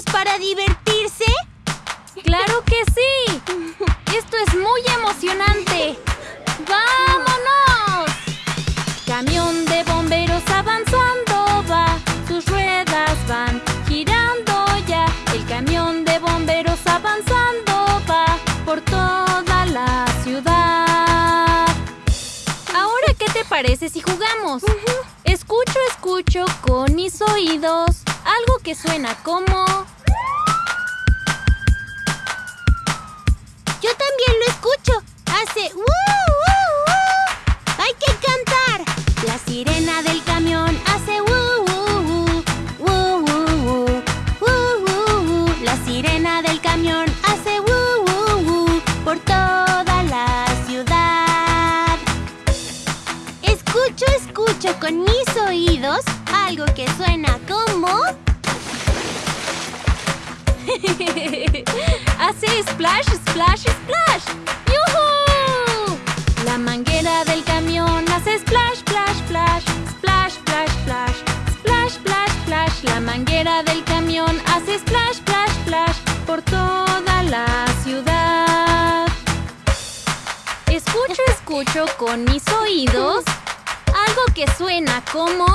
listos para divertirse? ¡Claro que sí! ¡Esto es muy emocionante! ¡Vámonos! Camión de bomberos avanzando va, sus ruedas van girando ya. El camión de bomberos avanzando va por toda la ciudad. Ahora, ¿qué te parece si jugamos? Escucho, escucho con mis oídos algo que suena como... Yo también lo escucho. Hace ¡woo, woo, woo! ¡Hay que cantar! La sirena del camión hace ¡woo, woo, woo! ¡Woo. La sirena del camión hace ¡woo, woo, woo! Por toda la ciudad. Escucho, escucho con mis oídos algo que suena como... Hace splash, splash, splash. ¡Yuhu! La manguera del camión hace splash, splash, splash. Splash, splash, splash. Splash, splash, splash. La manguera del camión hace splash, splash, splash. Por toda la ciudad. Escucho, escucho con mis oídos algo que suena como...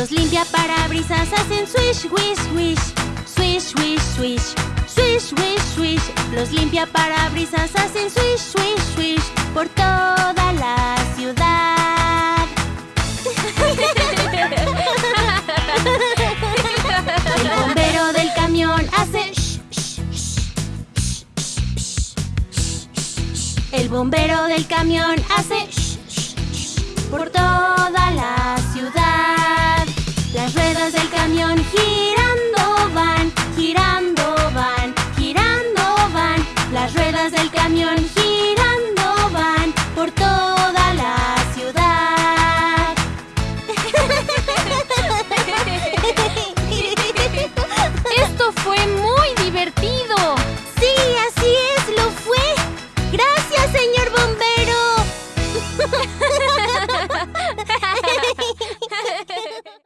Los limpiaparabrisas hacen swish, wish, wish. Swish, wish, swish. Swish, wish, swish. Los limpiaparabrisas hacen swish, swish, swish. Por toda la ciudad. El bombero del camión hace shh, shh, shh. El bombero del camión hace ruedas del camión.